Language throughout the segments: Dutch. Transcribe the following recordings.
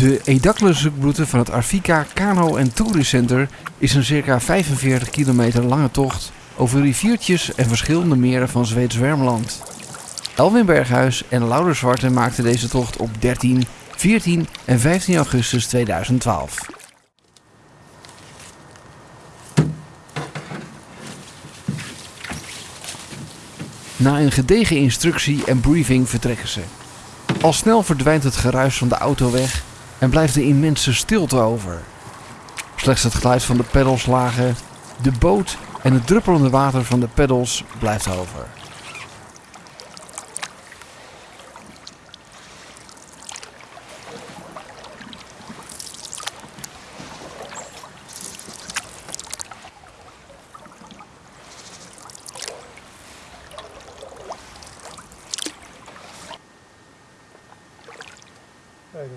De Edakle-zoekroute van het Arvika Kano en Tourist Center is een circa 45 kilometer lange tocht over riviertjes en verschillende meren van Zweeds Wermland. Elwin Berghuis en Louder Zwarte maakten deze tocht op 13, 14 en 15 augustus 2012. Na een gedegen instructie en briefing vertrekken ze. Al snel verdwijnt het geruis van de auto weg en blijft de immense stilte over. Slechts het geluid van de pedalslagen, de boot en het druppelende water van de pedals blijft over.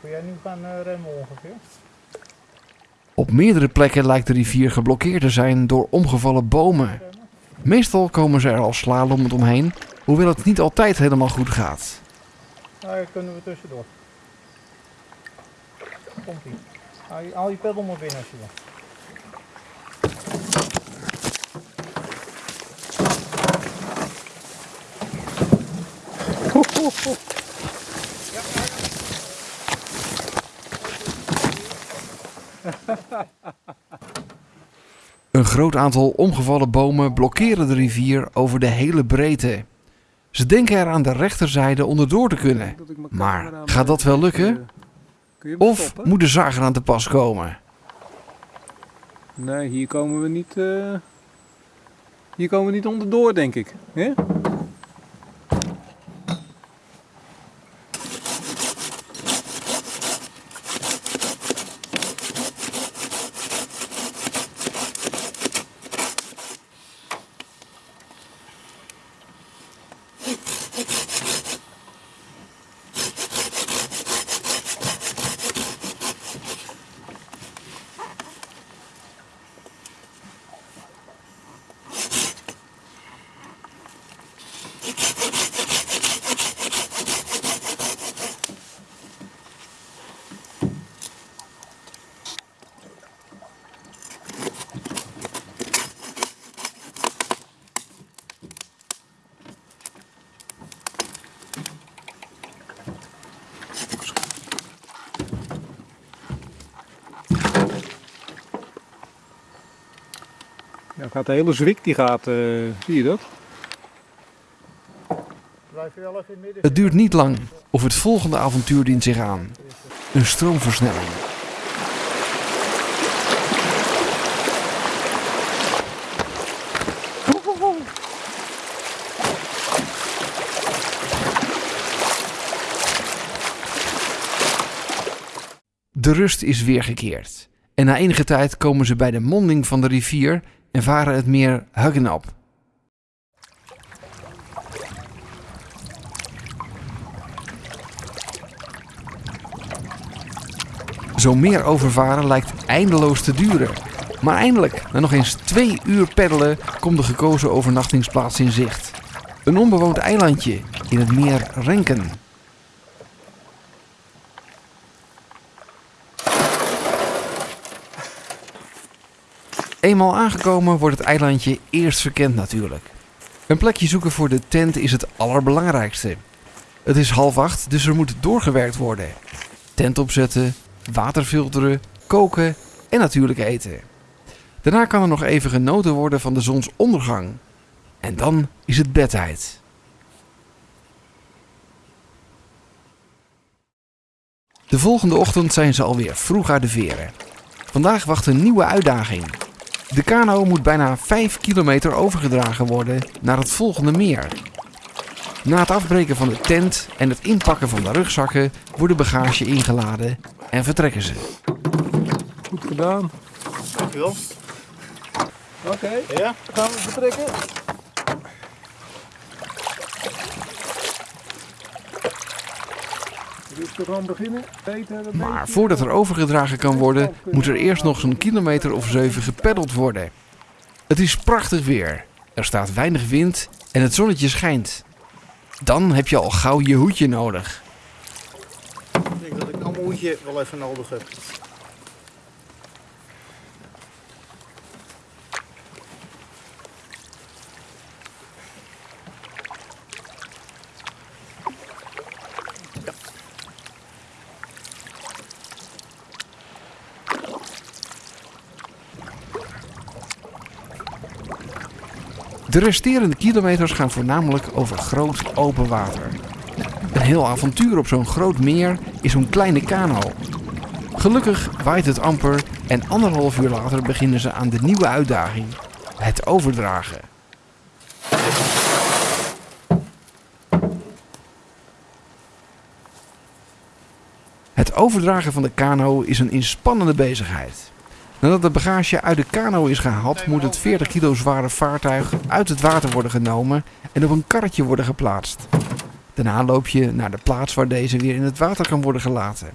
Kun jij nu gaan eh, remmen ongeveer. Op meerdere plekken lijkt de rivier geblokkeerd te zijn door omgevallen bomen. Meestal komen ze er al slalomend omheen, hoewel het niet altijd helemaal goed gaat. Nou, hier kunnen we tussendoor. Komt ie. Haal je, haal je pedal maar binnen als je wil. Ho, ho, ho. Een groot aantal omgevallen bomen blokkeren de rivier over de hele breedte. Ze denken er aan de rechterzijde onderdoor te kunnen. Maar gaat dat wel lukken? Of moet de zager aan te pas komen? Nee, hier komen we niet. eh, Hier komen we niet onderdoor, denk ik. Hè? Ja, gaat de hele zwik die gaat, eh, zie je dat? Blijf je wel even in het midden Het duurt niet lang of het volgende avontuur dient zich aan. Een stroomversnelling. De rust is weergekeerd. En na enige tijd komen ze bij de monding van de rivier en varen het meer Huggenop. Zo meer overvaren lijkt eindeloos te duren. Maar eindelijk, na nog eens twee uur peddelen, komt de gekozen overnachtingsplaats in zicht. Een onbewoond eilandje in het meer Renken. Eenmaal aangekomen wordt het eilandje eerst verkend natuurlijk. Een plekje zoeken voor de tent is het allerbelangrijkste. Het is half acht, dus er moet doorgewerkt worden. Tent opzetten, water filteren, koken en natuurlijk eten. Daarna kan er nog even genoten worden van de zonsondergang. En dan is het bedtijd. De volgende ochtend zijn ze alweer vroeg uit de veren. Vandaag wacht een nieuwe uitdaging. De kano moet bijna 5 kilometer overgedragen worden naar het volgende meer. Na het afbreken van de tent en het inpakken van de rugzakken wordt de bagage ingeladen en vertrekken ze. Goed gedaan. Dankjewel. Oké, Ja? gaan we vertrekken. Beginnen. Dat Maar voordat er overgedragen kan worden, moet er eerst nog zo'n kilometer of zeven gepeddeld worden. Het is prachtig weer. Er staat weinig wind en het zonnetje schijnt. Dan heb je al gauw je hoedje nodig. Ik denk dat ik anders moeitje wel even nodig hebt. De resterende kilometers gaan voornamelijk over groot open water. Een heel avontuur op zo'n groot meer is zo'n kleine kano. Gelukkig waait het amper en anderhalf uur later beginnen ze aan de nieuwe uitdaging: het overdragen. Het overdragen van de kano is een inspannende bezigheid. Nadat de bagage uit de kano is gehaald, moet het 40 kilo zware vaartuig uit het water worden genomen en op een karretje worden geplaatst. Daarna loop je naar de plaats waar deze weer in het water kan worden gelaten.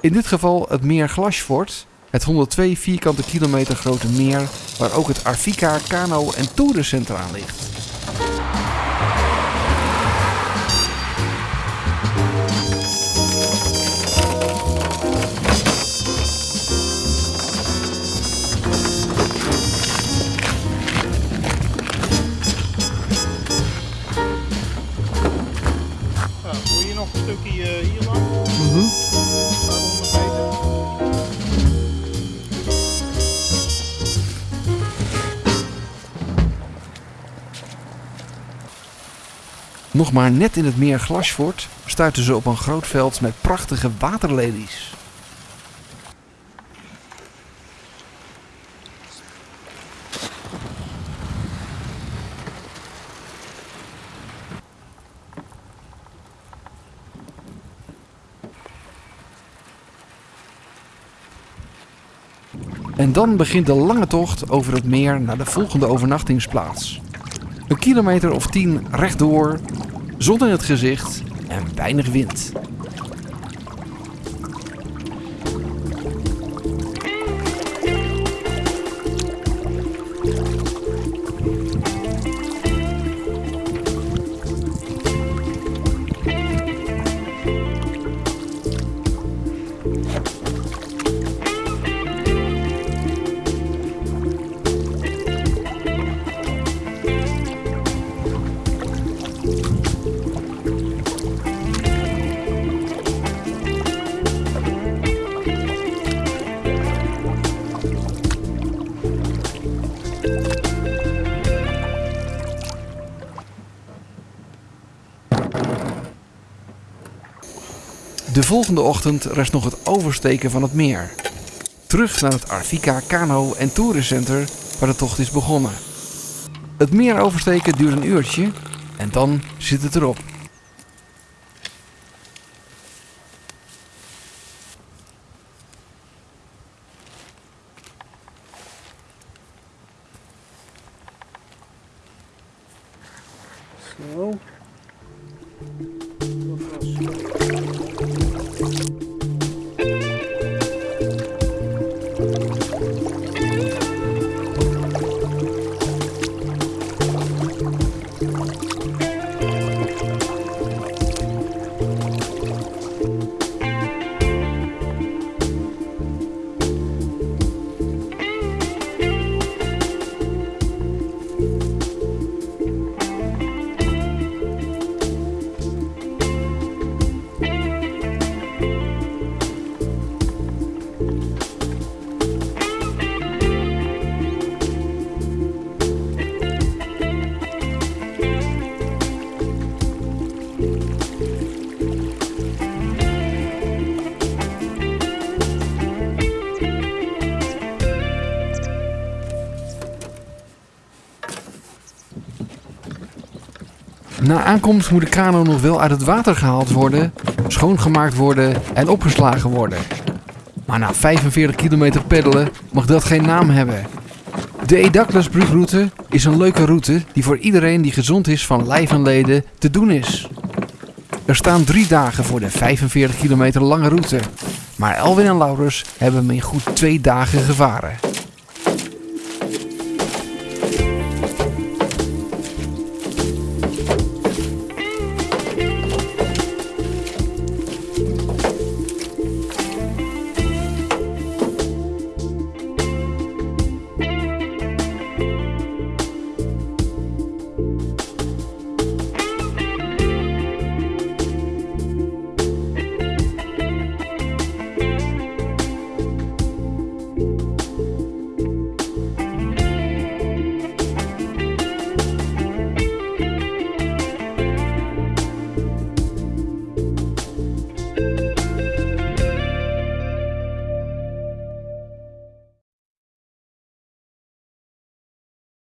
In dit geval het meer Glasfort, het 102 vierkante kilometer grote meer waar ook het Arvika Kano en Toerencentrum ligt. Nog maar net in het meer Glasfort stuiten ze op een groot veld met prachtige waterlelies. En dan begint de lange tocht over het meer naar de volgende overnachtingsplaats. Een kilometer of tien rechtdoor, zon in het gezicht en weinig wind. De volgende ochtend rest nog het oversteken van het meer. Terug naar het Arvika Kano en Tourencenter waar de tocht is begonnen. Het meer oversteken duurt een uurtje en dan zit het erop. Zo. Na aankomst moet de kano nog wel uit het water gehaald worden, schoongemaakt worden en opgeslagen worden. Maar na 45 kilometer peddelen mag dat geen naam hebben. De Edaklusbrugroute is een leuke route die voor iedereen die gezond is van lijf en leden te doen is. Er staan drie dagen voor de 45 kilometer lange route. Maar Elwin en Laurens hebben hem in goed twee dagen gevaren.